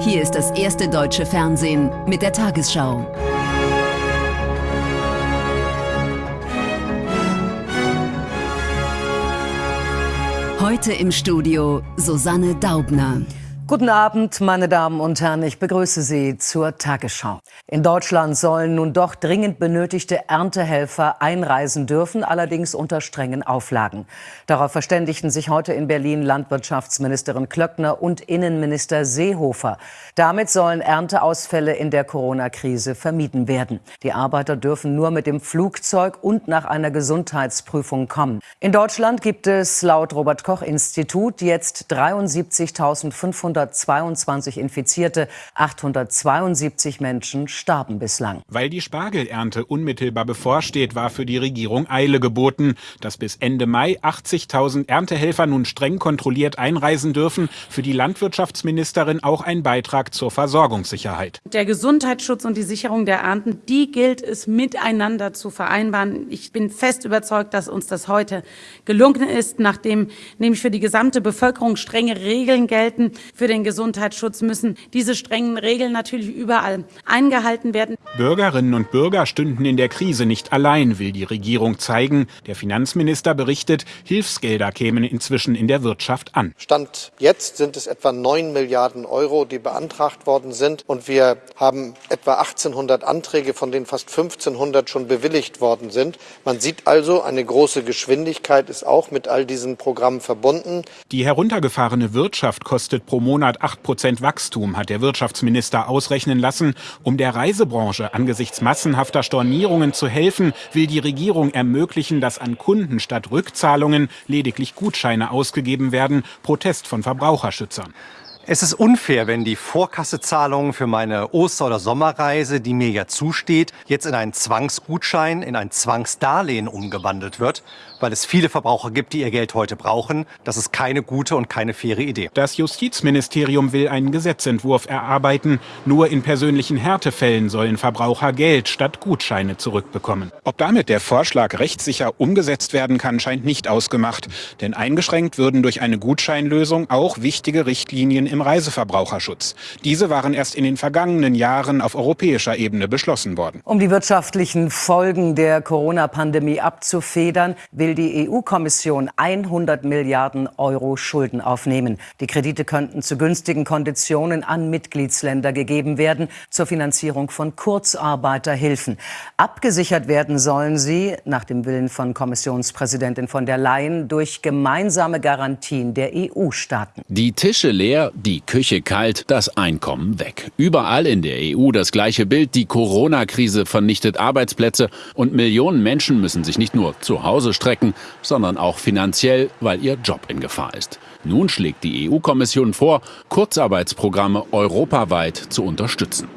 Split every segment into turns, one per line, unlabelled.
Hier ist das erste deutsche Fernsehen mit der Tagesschau. Heute im Studio Susanne Daubner.
Guten Abend, meine Damen und Herren. Ich begrüße Sie zur Tagesschau. In Deutschland sollen nun doch dringend benötigte Erntehelfer einreisen dürfen, allerdings unter strengen Auflagen. Darauf verständigten sich heute in Berlin Landwirtschaftsministerin Klöckner und Innenminister Seehofer. Damit sollen Ernteausfälle in der Corona-Krise vermieden werden. Die Arbeiter dürfen nur mit dem Flugzeug und nach einer Gesundheitsprüfung kommen. In Deutschland gibt es laut Robert Koch Institut jetzt 73.500 822 Infizierte, 872 Menschen starben bislang.
Weil die Spargelernte unmittelbar bevorsteht, war für die Regierung Eile geboten. Dass bis Ende Mai 80.000 Erntehelfer nun streng kontrolliert einreisen dürfen, für die Landwirtschaftsministerin auch ein Beitrag zur Versorgungssicherheit.
Der Gesundheitsschutz und die Sicherung der Ernten, die gilt es miteinander zu vereinbaren. Ich bin fest überzeugt, dass uns das heute gelungen ist, nachdem nämlich für die gesamte Bevölkerung strenge Regeln gelten. Für den Gesundheitsschutz müssen diese strengen Regeln natürlich überall eingehalten werden.
Bürgerinnen und Bürger stünden in der Krise nicht allein, will die Regierung zeigen. Der Finanzminister berichtet, Hilfsgelder kämen inzwischen in der Wirtschaft an.
Stand jetzt sind es etwa 9 Milliarden Euro, die beantragt worden sind. Und wir haben etwa 1800 Anträge, von denen fast 1500 schon bewilligt worden sind. Man sieht also, eine große Geschwindigkeit ist auch mit all diesen Programmen verbunden.
Die heruntergefahrene Wirtschaft kostet pro Monat Monat 8 Prozent Wachstum, hat der Wirtschaftsminister ausrechnen lassen. Um der Reisebranche angesichts massenhafter Stornierungen zu helfen, will die Regierung ermöglichen, dass an Kunden statt Rückzahlungen lediglich Gutscheine ausgegeben werden. Protest von Verbraucherschützern.
Es ist unfair, wenn die Vorkassezahlung für meine Oster- oder Sommerreise, die mir ja zusteht, jetzt in einen Zwangsgutschein, in ein Zwangsdarlehen umgewandelt wird, weil es viele Verbraucher gibt, die ihr Geld heute brauchen. Das ist keine gute und keine faire Idee.
Das Justizministerium will einen Gesetzentwurf erarbeiten. Nur in persönlichen Härtefällen sollen Verbraucher Geld statt Gutscheine zurückbekommen. Ob damit der Vorschlag rechtssicher umgesetzt werden kann, scheint nicht ausgemacht. Denn eingeschränkt würden durch eine Gutscheinlösung auch wichtige Richtlinien im im Reiseverbraucherschutz. Diese waren erst in den vergangenen Jahren auf europäischer Ebene beschlossen worden.
Um die wirtschaftlichen Folgen der Corona-Pandemie abzufedern, will die EU-Kommission 100 Milliarden Euro Schulden aufnehmen. Die Kredite könnten zu günstigen Konditionen an Mitgliedsländer gegeben werden zur Finanzierung von Kurzarbeiterhilfen. Abgesichert werden sollen sie, nach dem Willen von Kommissionspräsidentin von der Leyen, durch gemeinsame Garantien der EU-Staaten.
Die Tische leer, die Küche kalt, das Einkommen weg. Überall in der EU das gleiche Bild. Die Corona-Krise vernichtet Arbeitsplätze und Millionen Menschen müssen sich nicht nur zu Hause strecken, sondern auch finanziell, weil ihr Job in Gefahr ist. Nun schlägt die EU-Kommission vor, Kurzarbeitsprogramme europaweit zu unterstützen.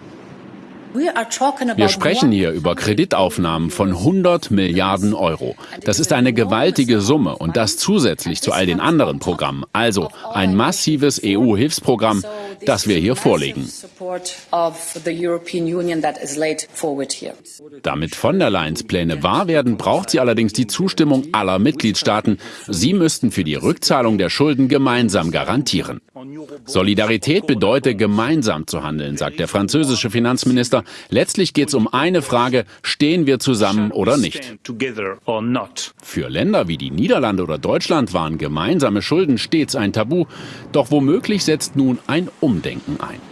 Wir sprechen hier über Kreditaufnahmen von 100 Milliarden Euro. Das ist eine gewaltige Summe und das zusätzlich zu all den anderen Programmen. Also ein massives EU-Hilfsprogramm, das wir hier vorlegen. Damit von der Leyens Pläne wahr werden, braucht sie allerdings die Zustimmung aller Mitgliedstaaten. Sie müssten für die Rückzahlung der Schulden gemeinsam garantieren. Solidarität bedeutet, gemeinsam zu handeln, sagt der französische Finanzminister. Letztlich geht es um eine Frage, stehen wir zusammen oder nicht. Für Länder wie die Niederlande oder Deutschland waren gemeinsame Schulden stets ein Tabu. Doch womöglich setzt nun ein Umdenken ein.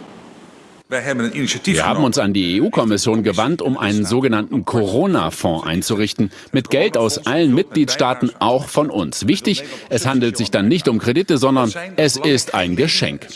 Wir haben uns an die EU-Kommission gewandt, um einen sogenannten Corona-Fonds einzurichten, mit Geld aus allen Mitgliedstaaten, auch von uns. Wichtig, es handelt sich dann nicht um Kredite, sondern es ist ein Geschenk.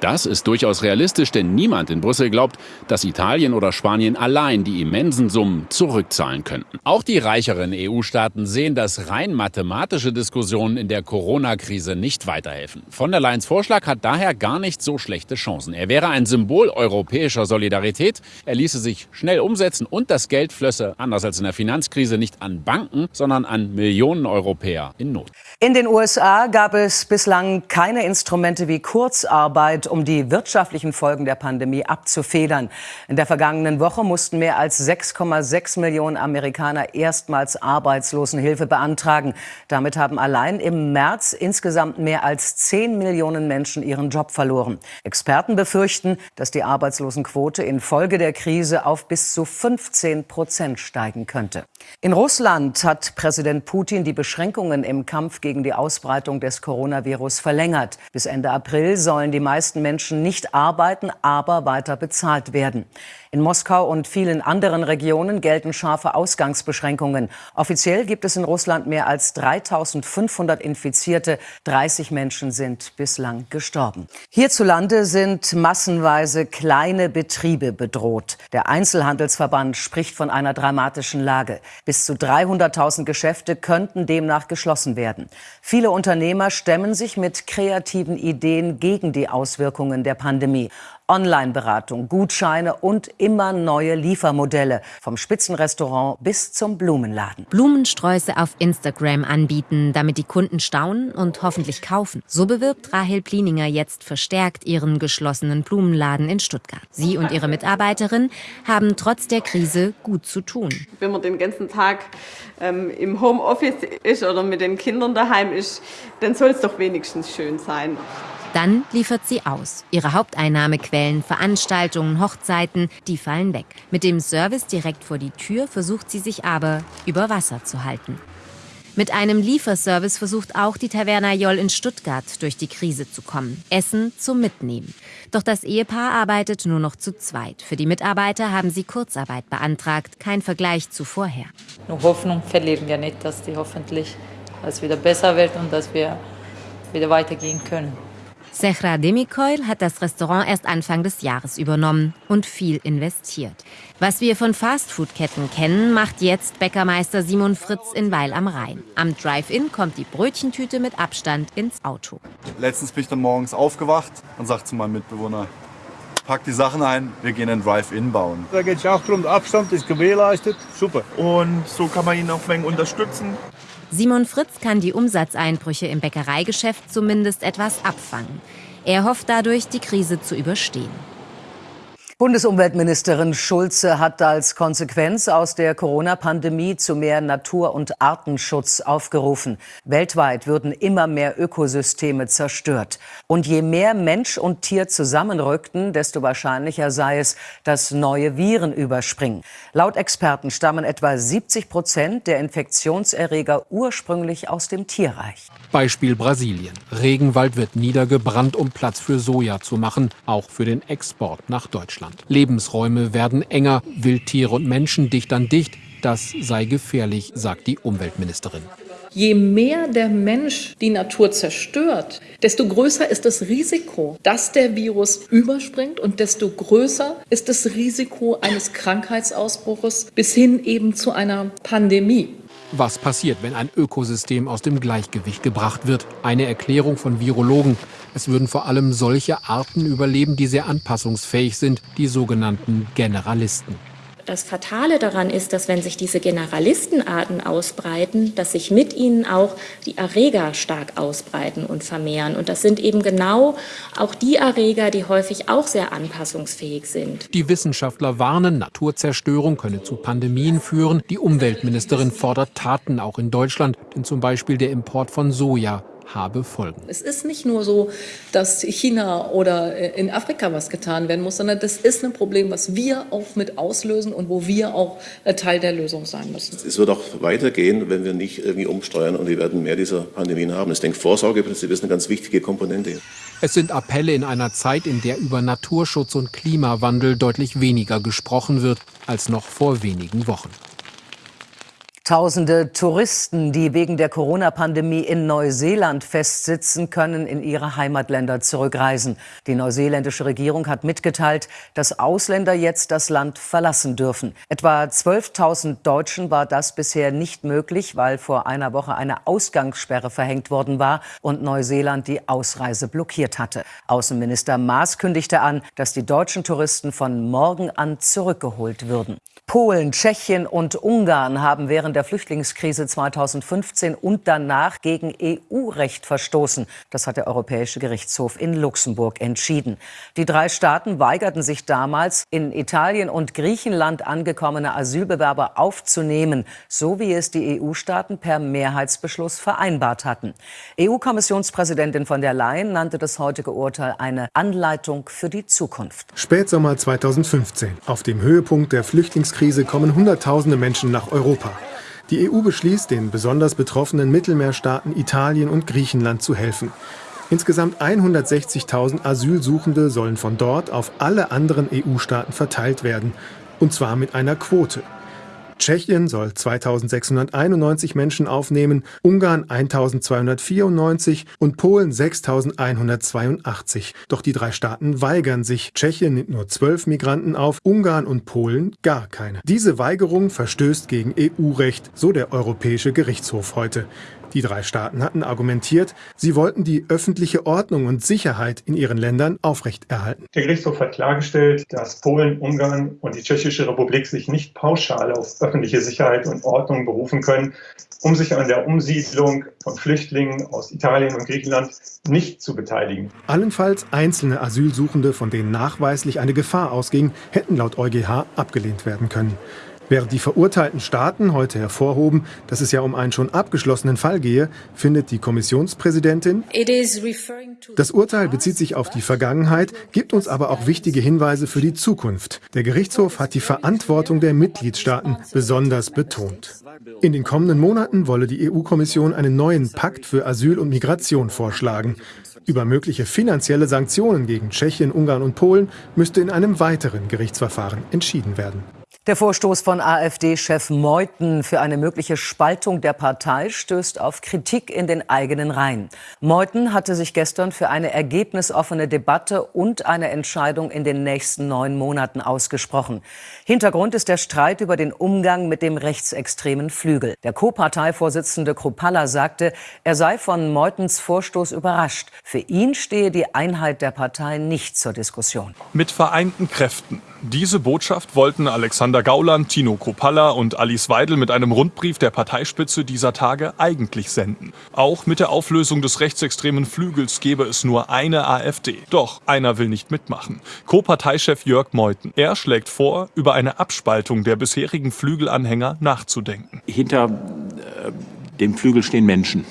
Das ist durchaus realistisch, denn niemand in Brüssel glaubt, dass Italien oder Spanien allein die immensen Summen zurückzahlen könnten. Auch die reicheren EU-Staaten sehen, dass rein mathematische Diskussionen in der Corona-Krise nicht weiterhelfen. Von der Leyen's Vorschlag hat daher gar nicht so schlechte Chancen ausgerufen. Er wäre ein Symbol europäischer Solidarität. Er ließe sich schnell umsetzen und das Geld flösse, anders als in der Finanzkrise, nicht an Banken, sondern an Millionen Europäer in Not.
In den USA gab es bislang keine Instrumente wie Kurzarbeit, um die wirtschaftlichen Folgen der Pandemie abzufedern. In der vergangenen Woche mussten mehr als 6,6 Millionen Amerikaner erstmals Arbeitslosenhilfe beantragen. Damit haben allein im März insgesamt mehr als 10 Millionen Menschen ihren Job verloren. Experten befürchten, dass die Arbeitslosenquote infolge der Krise auf bis zu 15 Prozent steigen könnte. In Russland hat Präsident Putin die Beschränkungen im Kampf gegen die Ausbreitung des Coronavirus verlängert. Bis Ende April sollen die meisten Menschen nicht arbeiten, aber weiter bezahlt werden. In Moskau und vielen anderen Regionen gelten scharfe Ausgangsbeschränkungen. Offiziell gibt es in Russland mehr als 3500 Infizierte. 30 Menschen sind bislang gestorben. Hierzulande sind massenweise kleine Betriebe bedroht. Der Einzelhandelsverband spricht von einer dramatischen Lage. Bis zu 300.000 Geschäfte könnten demnach geschlossen werden. Viele Unternehmer stemmen sich mit kreativen Ideen gegen die Auswirkungen der Pandemie. Online-Beratung, Gutscheine und immer neue Liefermodelle. Vom Spitzenrestaurant bis zum Blumenladen.
Blumensträuße auf Instagram anbieten, damit die Kunden staunen und hoffentlich kaufen. So bewirbt Rahel Plininger jetzt verstärkt ihren geschlossenen Blumenladen in Stuttgart. Sie und ihre Mitarbeiterin haben trotz der Krise gut zu tun.
Wenn man den ganzen Tag ähm, im Homeoffice ist oder mit den Kindern daheim ist, dann soll es doch wenigstens schön sein.
Dann liefert sie aus. Ihre Haupteinnahmequellen, Veranstaltungen, Hochzeiten, die fallen weg. Mit dem Service direkt vor die Tür versucht sie sich aber über Wasser zu halten. Mit einem Lieferservice versucht auch die Taverna Joll in Stuttgart durch die Krise zu kommen. Essen zum Mitnehmen. Doch das Ehepaar arbeitet nur noch zu zweit. Für die Mitarbeiter haben sie Kurzarbeit beantragt. Kein Vergleich zu vorher.
Nur Hoffnung verlieren wir nicht, dass die hoffentlich es wieder besser wird und dass wir wieder weitergehen können.
Sechra Demikoil hat das Restaurant erst Anfang des Jahres übernommen und viel investiert. Was wir von Fastfood-Ketten kennen, macht jetzt Bäckermeister Simon Fritz in Weil am Rhein. Am Drive-In kommt die Brötchentüte mit Abstand ins Auto.
Letztens bin ich dann morgens aufgewacht und sagte zu meinem Mitbewohner, pack die Sachen ein, wir gehen einen Drive-In bauen.
Da geht es auch darum, der Abstand ist gewährleistet, super.
Und so kann man ihn auch wenig unterstützen.
Simon Fritz kann die Umsatzeinbrüche im Bäckereigeschäft zumindest etwas abfangen. Er hofft dadurch, die Krise zu überstehen.
Bundesumweltministerin Schulze hat als Konsequenz aus der Corona-Pandemie zu mehr Natur- und Artenschutz aufgerufen. Weltweit würden immer mehr Ökosysteme zerstört. Und je mehr Mensch und Tier zusammenrückten, desto wahrscheinlicher sei es, dass neue Viren überspringen. Laut Experten stammen etwa 70 Prozent der Infektionserreger ursprünglich aus dem Tierreich.
Beispiel Brasilien. Regenwald wird niedergebrannt, um Platz für Soja zu machen, auch für den Export nach Deutschland. Lebensräume werden enger, Wildtiere und Menschen dicht an dicht. Das sei gefährlich, sagt die Umweltministerin.
Je mehr der Mensch die Natur zerstört, desto größer ist das Risiko, dass der Virus überspringt und desto größer ist das Risiko eines Krankheitsausbruches bis hin eben zu einer Pandemie.
Was passiert, wenn ein Ökosystem aus dem Gleichgewicht gebracht wird? Eine Erklärung von Virologen. Es würden vor allem solche Arten überleben, die sehr anpassungsfähig sind, die sogenannten Generalisten.
Das Fatale daran ist, dass wenn sich diese Generalistenarten ausbreiten, dass sich mit ihnen auch die Erreger stark ausbreiten und vermehren. Und das sind eben genau auch die Erreger, die häufig auch sehr anpassungsfähig sind.
Die Wissenschaftler warnen, Naturzerstörung könne zu Pandemien führen. Die Umweltministerin fordert Taten auch in Deutschland, denn zum Beispiel der Import von Soja habe Folgen.
Es ist nicht nur so, dass China oder äh, in Afrika was getan werden muss, sondern das ist ein Problem, was wir auch mit auslösen und wo wir auch äh, Teil der Lösung sein müssen.
Es wird auch weitergehen, wenn wir nicht irgendwie umsteuern und wir werden mehr dieser Pandemien haben. Ich denke, Vorsorgeprinzip ist eine ganz wichtige Komponente.
Es sind Appelle in einer Zeit, in der über Naturschutz und Klimawandel deutlich weniger gesprochen wird als noch vor wenigen Wochen.
Tausende Touristen, die wegen der Corona-Pandemie in Neuseeland festsitzen, können in ihre Heimatländer zurückreisen. Die neuseeländische Regierung hat mitgeteilt, dass Ausländer jetzt das Land verlassen dürfen. Etwa 12.000 Deutschen war das bisher nicht möglich, weil vor einer Woche eine Ausgangssperre verhängt worden war und Neuseeland die Ausreise blockiert hatte. Außenminister Maas kündigte an, dass die deutschen Touristen von morgen an zurückgeholt würden. Polen, Tschechien und Ungarn haben während der Flüchtlingskrise 2015 und danach gegen EU-Recht verstoßen. Das hat der Europäische Gerichtshof in Luxemburg entschieden. Die drei Staaten weigerten sich damals, in Italien und Griechenland angekommene Asylbewerber aufzunehmen, so wie es die EU-Staaten per Mehrheitsbeschluss vereinbart hatten. EU-Kommissionspräsidentin von der Leyen nannte das heutige Urteil eine Anleitung für die Zukunft.
Spätsommer 2015, auf dem Höhepunkt der Flüchtlingskrise Krise kommen Hunderttausende Menschen nach Europa. Die EU beschließt, den besonders betroffenen Mittelmeerstaaten Italien und Griechenland zu helfen. Insgesamt 160.000 Asylsuchende sollen von dort auf alle anderen EU-Staaten verteilt werden, und zwar mit einer Quote. Tschechien soll 2691 Menschen aufnehmen, Ungarn 1294 und Polen 6182. Doch die drei Staaten weigern sich. Tschechien nimmt nur zwölf Migranten auf, Ungarn und Polen gar keine. Diese Weigerung verstößt gegen EU-Recht, so der Europäische Gerichtshof heute. Die drei Staaten hatten argumentiert, sie wollten die öffentliche Ordnung und Sicherheit in ihren Ländern aufrechterhalten.
Der Gerichtshof hat klargestellt, dass Polen, Ungarn und die Tschechische Republik sich nicht pauschal auf öffentliche Sicherheit und Ordnung berufen können, um sich an der Umsiedlung von Flüchtlingen aus Italien und Griechenland nicht zu beteiligen.
Allenfalls einzelne Asylsuchende, von denen nachweislich eine Gefahr ausging, hätten laut EuGH abgelehnt werden können. Während die verurteilten Staaten heute hervorhoben, dass es ja um einen schon abgeschlossenen Fall gehe, findet die Kommissionspräsidentin, das Urteil bezieht sich auf die Vergangenheit, gibt uns aber auch wichtige Hinweise für die Zukunft. Der Gerichtshof hat die Verantwortung der Mitgliedstaaten besonders betont. In den kommenden Monaten wolle die EU-Kommission einen neuen Pakt für Asyl und Migration vorschlagen. Über mögliche finanzielle Sanktionen gegen Tschechien, Ungarn und Polen müsste in einem weiteren Gerichtsverfahren entschieden werden.
Der Vorstoß von AfD-Chef Meuthen für eine mögliche Spaltung der Partei stößt auf Kritik in den eigenen Reihen. Meuthen hatte sich gestern für eine ergebnisoffene Debatte und eine Entscheidung in den nächsten neun Monaten ausgesprochen. Hintergrund ist der Streit über den Umgang mit dem rechtsextremen Flügel. Der Co-Parteivorsitzende Kropalla sagte, er sei von Meutens Vorstoß überrascht. Für ihn stehe die Einheit der Partei nicht zur Diskussion.
Mit vereinten Kräften. Diese Botschaft wollten Alexander Gauland, Tino Kropalla und Alice Weidel mit einem Rundbrief der Parteispitze dieser Tage eigentlich senden. Auch mit der Auflösung des rechtsextremen Flügels gebe es nur eine AfD. Doch einer will nicht mitmachen. Co-Parteichef Jörg Meuthen. Er schlägt vor, über eine Abspaltung der bisherigen Flügelanhänger nachzudenken.
Hinter äh, dem Flügel stehen Menschen.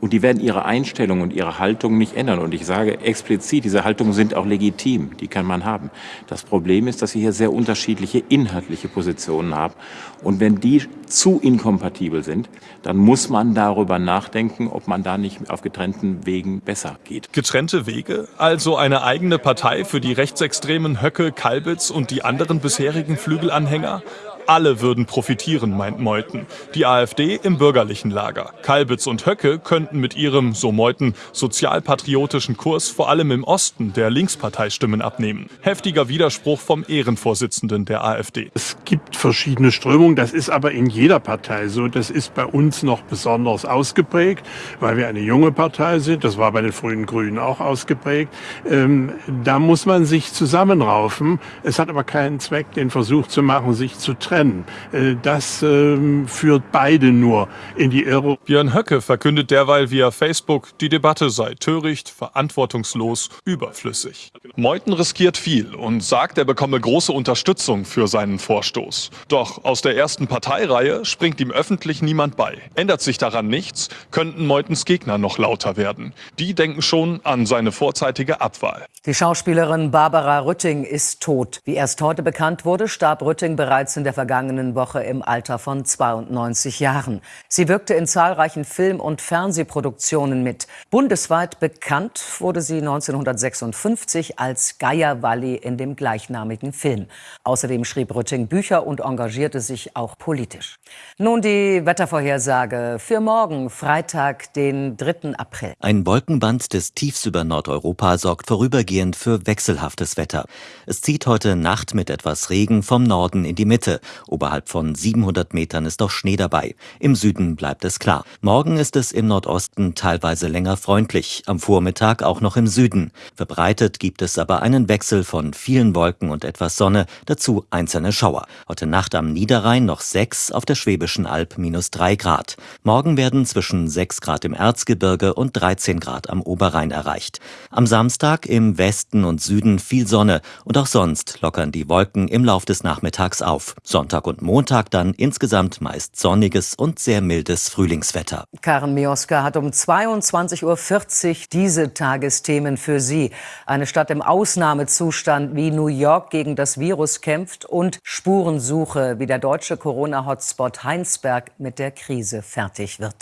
Und die werden ihre Einstellung und ihre Haltung nicht ändern. Und ich sage explizit, diese Haltungen sind auch legitim, die kann man haben. Das Problem ist, dass sie hier sehr unterschiedliche inhaltliche Positionen haben. Und wenn die zu inkompatibel sind, dann muss man darüber nachdenken, ob man da nicht auf getrennten Wegen besser geht.
Getrennte Wege? Also eine eigene Partei für die rechtsextremen Höcke, Kalbitz und die anderen bisherigen Flügelanhänger? Alle würden profitieren, meint Meuthen. Die AfD im bürgerlichen Lager. Kalbitz und Höcke könnten mit ihrem, so Meuthen, sozialpatriotischen Kurs vor allem im Osten der Linkspartei Stimmen abnehmen. Heftiger Widerspruch vom Ehrenvorsitzenden der AfD.
Es gibt verschiedene Strömungen, das ist aber in jeder Partei so. Das ist bei uns noch besonders ausgeprägt, weil wir eine junge Partei sind. Das war bei den frühen Grünen auch ausgeprägt. Ähm, da muss man sich zusammenraufen. Es hat aber keinen Zweck, den Versuch zu machen, sich zu trennen trennen. Äh, das ähm, führt beide nur in die Irre.
Björn Höcke verkündet derweil via Facebook, die Debatte sei töricht, verantwortungslos, überflüssig. Meuthen riskiert viel und sagt, er bekomme große Unterstützung für seinen Vorstoß. Doch aus der ersten Parteireihe springt ihm öffentlich niemand bei. Ändert sich daran nichts, könnten Meutens Gegner noch lauter werden. Die denken schon an seine vorzeitige Abwahl.
Die Schauspielerin Barbara Rütting ist tot. Wie erst heute bekannt wurde, starb Rütting bereits in der Vergangenheit vergangenen Woche im Alter von 92 Jahren. Sie wirkte in zahlreichen Film- und Fernsehproduktionen mit. Bundesweit bekannt wurde sie 1956 als Geier Walli in dem gleichnamigen Film. Außerdem schrieb Rütting Bücher und engagierte sich auch politisch. Nun die Wettervorhersage für morgen, Freitag, den 3. April.
Ein Wolkenband des Tiefs über Nordeuropa sorgt vorübergehend für wechselhaftes Wetter. Es zieht heute Nacht mit etwas Regen vom Norden in die Mitte. Oberhalb von 700 Metern ist auch Schnee dabei. Im Süden bleibt es klar. Morgen ist es im Nordosten teilweise länger freundlich, am Vormittag auch noch im Süden. Verbreitet gibt es aber einen Wechsel von vielen Wolken und etwas Sonne, dazu einzelne Schauer. Heute Nacht am Niederrhein noch 6, auf der Schwäbischen Alb minus 3 Grad. Morgen werden zwischen 6 Grad im Erzgebirge und 13 Grad am Oberrhein erreicht. Am Samstag im Westen und Süden viel Sonne und auch sonst lockern die Wolken im Lauf des Nachmittags auf. Sonntag und Montag dann insgesamt meist sonniges und sehr mildes Frühlingswetter.
Karen Mioska hat um 22.40 Uhr diese Tagesthemen für Sie. Eine Stadt im Ausnahmezustand wie New York gegen das Virus kämpft und Spurensuche, wie der deutsche Corona-Hotspot Heinsberg mit der Krise fertig wird.